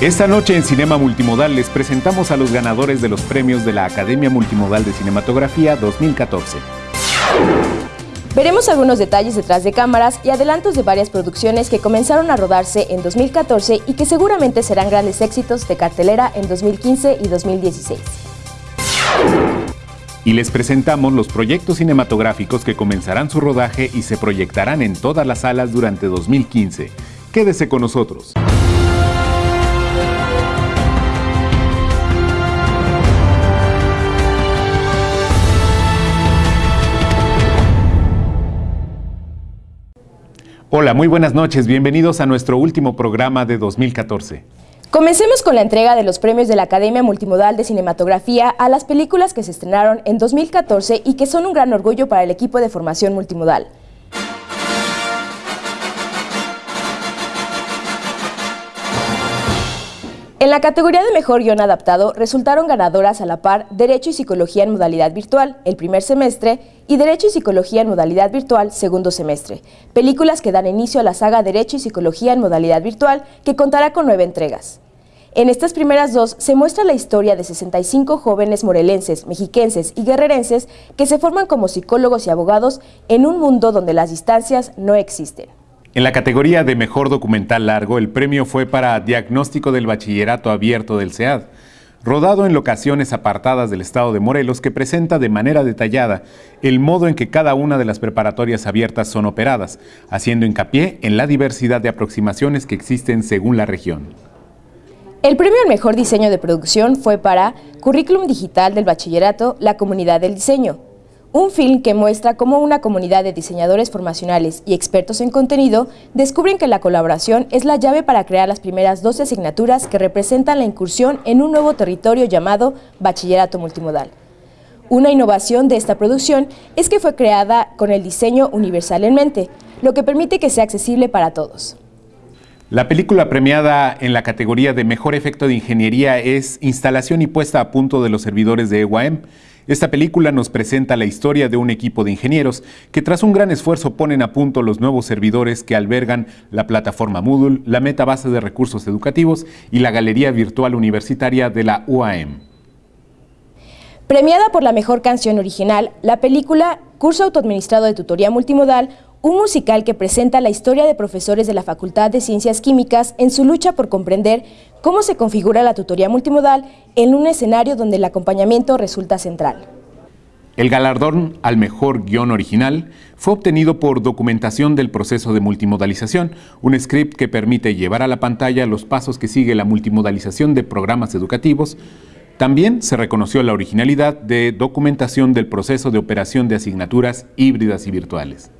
Esta noche en Cinema Multimodal les presentamos a los ganadores de los premios de la Academia Multimodal de Cinematografía 2014. Veremos algunos detalles detrás de cámaras y adelantos de varias producciones que comenzaron a rodarse en 2014 y que seguramente serán grandes éxitos de cartelera en 2015 y 2016. Y les presentamos los proyectos cinematográficos que comenzarán su rodaje y se proyectarán en todas las salas durante 2015. Quédese con nosotros. Hola, muy buenas noches. Bienvenidos a nuestro último programa de 2014. Comencemos con la entrega de los premios de la Academia Multimodal de Cinematografía a las películas que se estrenaron en 2014 y que son un gran orgullo para el equipo de formación multimodal. En la categoría de Mejor Guión Adaptado resultaron ganadoras a la par Derecho y Psicología en modalidad virtual, el primer semestre, y Derecho y Psicología en modalidad virtual, segundo semestre. Películas que dan inicio a la saga Derecho y Psicología en modalidad virtual, que contará con nueve entregas. En estas primeras dos se muestra la historia de 65 jóvenes morelenses, mexiquenses y guerrerenses que se forman como psicólogos y abogados en un mundo donde las distancias no existen. En la categoría de Mejor Documental Largo, el premio fue para Diagnóstico del Bachillerato Abierto del SEAD, rodado en locaciones apartadas del estado de Morelos que presenta de manera detallada el modo en que cada una de las preparatorias abiertas son operadas, haciendo hincapié en la diversidad de aproximaciones que existen según la región. El premio al mejor diseño de producción fue para Currículum Digital del Bachillerato La Comunidad del Diseño, un film que muestra cómo una comunidad de diseñadores formacionales y expertos en contenido descubren que la colaboración es la llave para crear las primeras 12 asignaturas que representan la incursión en un nuevo territorio llamado Bachillerato Multimodal. Una innovación de esta producción es que fue creada con el diseño universal en mente, lo que permite que sea accesible para todos. La película premiada en la categoría de Mejor Efecto de Ingeniería es Instalación y puesta a punto de los servidores de EWAM, esta película nos presenta la historia de un equipo de ingenieros que tras un gran esfuerzo ponen a punto los nuevos servidores que albergan la plataforma Moodle, la metabase de recursos educativos y la galería virtual universitaria de la UAM. Premiada por la mejor canción original, la película Curso Autoadministrado de Tutoría Multimodal un musical que presenta la historia de profesores de la Facultad de Ciencias Químicas en su lucha por comprender cómo se configura la tutoría multimodal en un escenario donde el acompañamiento resulta central. El galardón al mejor guion original fue obtenido por documentación del proceso de multimodalización, un script que permite llevar a la pantalla los pasos que sigue la multimodalización de programas educativos. También se reconoció la originalidad de documentación del proceso de operación de asignaturas híbridas y virtuales.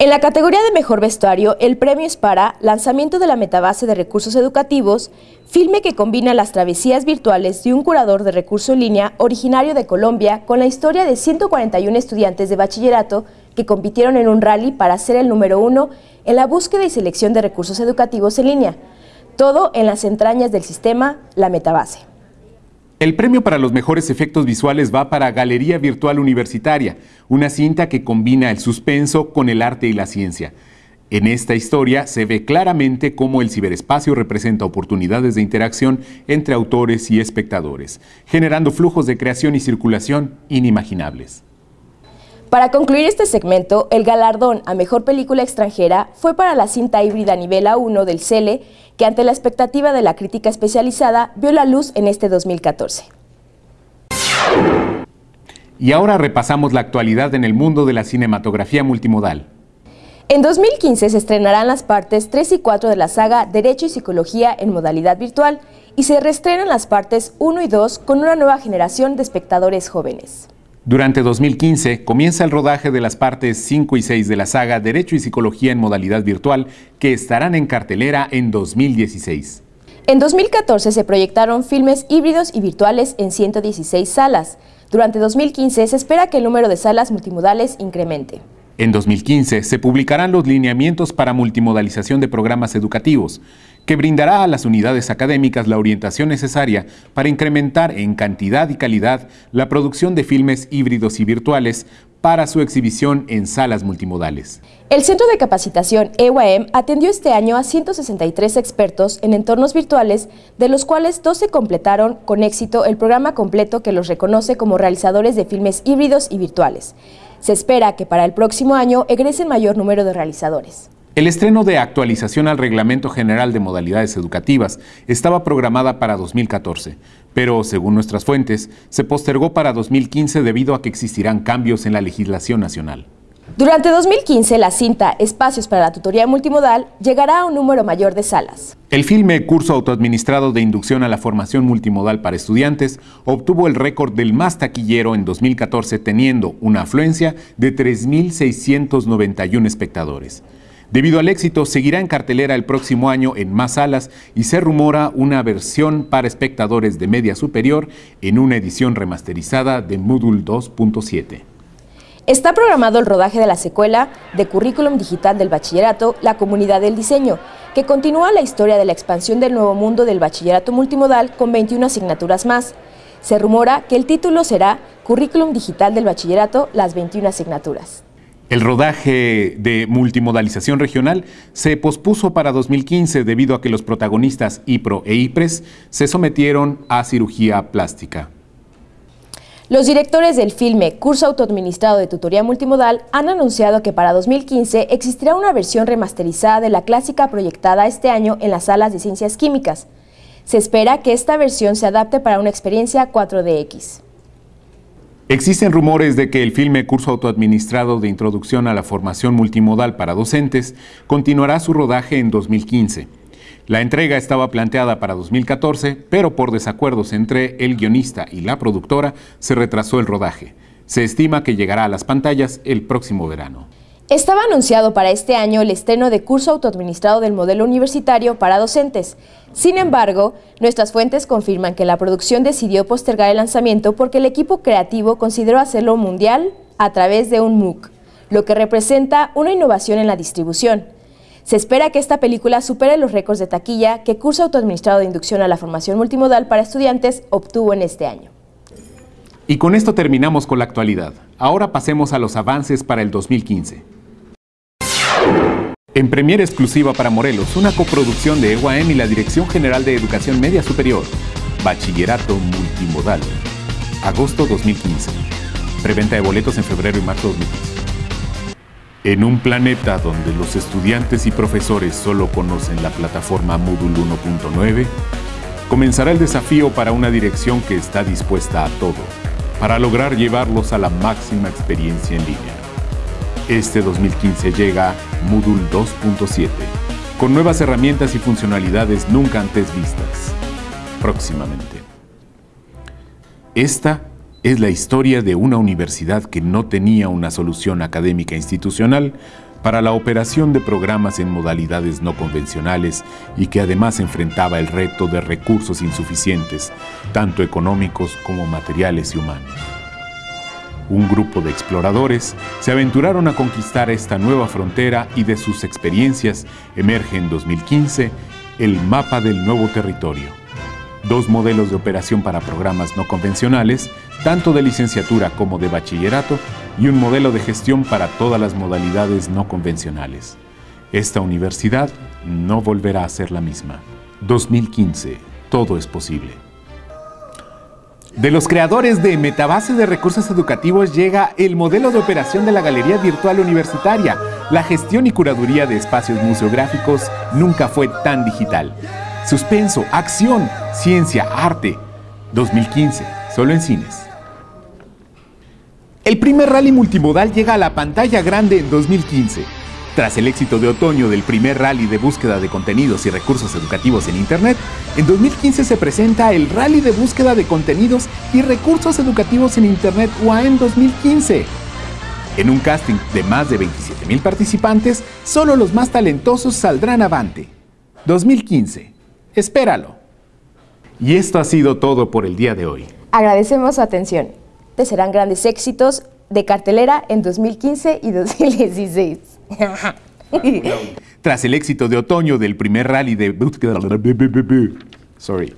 En la categoría de Mejor Vestuario, el premio es para Lanzamiento de la Metabase de Recursos Educativos, filme que combina las travesías virtuales de un curador de recurso en línea originario de Colombia con la historia de 141 estudiantes de bachillerato que compitieron en un rally para ser el número uno en la búsqueda y selección de recursos educativos en línea. Todo en las entrañas del sistema La Metabase. El premio para los mejores efectos visuales va para Galería Virtual Universitaria, una cinta que combina el suspenso con el arte y la ciencia. En esta historia se ve claramente cómo el ciberespacio representa oportunidades de interacción entre autores y espectadores, generando flujos de creación y circulación inimaginables. Para concluir este segmento, el galardón a Mejor Película Extranjera fue para la cinta híbrida nivel A1 del CELE que ante la expectativa de la crítica especializada vio la luz en este 2014. Y ahora repasamos la actualidad en el mundo de la cinematografía multimodal. En 2015 se estrenarán las partes 3 y 4 de la saga Derecho y Psicología en modalidad virtual y se reestrenan las partes 1 y 2 con una nueva generación de espectadores jóvenes. Durante 2015 comienza el rodaje de las partes 5 y 6 de la saga Derecho y Psicología en modalidad virtual que estarán en cartelera en 2016. En 2014 se proyectaron filmes híbridos y virtuales en 116 salas. Durante 2015 se espera que el número de salas multimodales incremente. En 2015 se publicarán los lineamientos para multimodalización de programas educativos, que brindará a las unidades académicas la orientación necesaria para incrementar en cantidad y calidad la producción de filmes híbridos y virtuales para su exhibición en salas multimodales. El Centro de Capacitación EUAM atendió este año a 163 expertos en entornos virtuales, de los cuales 12 completaron con éxito el programa completo que los reconoce como realizadores de filmes híbridos y virtuales. Se espera que para el próximo año egresen mayor número de realizadores. El estreno de actualización al Reglamento General de Modalidades Educativas estaba programada para 2014, pero según nuestras fuentes, se postergó para 2015 debido a que existirán cambios en la legislación nacional. Durante 2015, la cinta Espacios para la Tutoría Multimodal llegará a un número mayor de salas. El filme Curso Autoadministrado de Inducción a la Formación Multimodal para Estudiantes obtuvo el récord del más taquillero en 2014, teniendo una afluencia de 3.691 espectadores. Debido al éxito, seguirá en cartelera el próximo año en más salas y se rumora una versión para espectadores de media superior en una edición remasterizada de Moodle 2.7. Está programado el rodaje de la secuela de Currículum Digital del Bachillerato La Comunidad del Diseño, que continúa la historia de la expansión del nuevo mundo del bachillerato multimodal con 21 asignaturas más. Se rumora que el título será Currículum Digital del Bachillerato Las 21 asignaturas. El rodaje de multimodalización regional se pospuso para 2015 debido a que los protagonistas IPRO e IPRES se sometieron a cirugía plástica. Los directores del filme Curso Autoadministrado de Tutoría Multimodal han anunciado que para 2015 existirá una versión remasterizada de la clásica proyectada este año en las salas de ciencias químicas. Se espera que esta versión se adapte para una experiencia 4DX. Existen rumores de que el filme Curso Autoadministrado de Introducción a la Formación Multimodal para Docentes continuará su rodaje en 2015. La entrega estaba planteada para 2014, pero por desacuerdos entre el guionista y la productora se retrasó el rodaje. Se estima que llegará a las pantallas el próximo verano. Estaba anunciado para este año el estreno de curso autoadministrado del modelo universitario para docentes. Sin embargo, nuestras fuentes confirman que la producción decidió postergar el lanzamiento porque el equipo creativo consideró hacerlo mundial a través de un MOOC, lo que representa una innovación en la distribución. Se espera que esta película supere los récords de taquilla que Curso Autoadministrado de Inducción a la Formación Multimodal para Estudiantes obtuvo en este año. Y con esto terminamos con la actualidad. Ahora pasemos a los avances para el 2015. En premiere exclusiva para Morelos, una coproducción de EUAM y la Dirección General de Educación Media Superior. Bachillerato Multimodal. Agosto 2015. Preventa de boletos en febrero y marzo 2015. En un planeta donde los estudiantes y profesores solo conocen la plataforma Moodle 1.9, comenzará el desafío para una dirección que está dispuesta a todo, para lograr llevarlos a la máxima experiencia en línea. Este 2015 llega Moodle 2.7, con nuevas herramientas y funcionalidades nunca antes vistas. Próximamente. Esta es la historia de una universidad que no tenía una solución académica institucional para la operación de programas en modalidades no convencionales y que además enfrentaba el reto de recursos insuficientes, tanto económicos como materiales y humanos un grupo de exploradores se aventuraron a conquistar esta nueva frontera y de sus experiencias emerge en 2015 el mapa del nuevo territorio. Dos modelos de operación para programas no convencionales, tanto de licenciatura como de bachillerato, y un modelo de gestión para todas las modalidades no convencionales. Esta universidad no volverá a ser la misma. 2015. Todo es posible. De los creadores de Metabase de Recursos Educativos llega el modelo de operación de la Galería Virtual Universitaria. La gestión y curaduría de espacios museográficos nunca fue tan digital. Suspenso, acción, ciencia, arte. 2015, solo en cines. El primer rally multimodal llega a la pantalla grande en 2015. Tras el éxito de otoño del primer rally de búsqueda de contenidos y recursos educativos en Internet, en 2015 se presenta el Rally de Búsqueda de Contenidos y Recursos Educativos en Internet UAM 2015. En un casting de más de 27.000 participantes, solo los más talentosos saldrán avante. 2015. Espéralo. Y esto ha sido todo por el día de hoy. Agradecemos su atención. Te serán grandes éxitos de cartelera en 2015 y 2016. Tras el éxito de otoño del primer rally de... Sorry.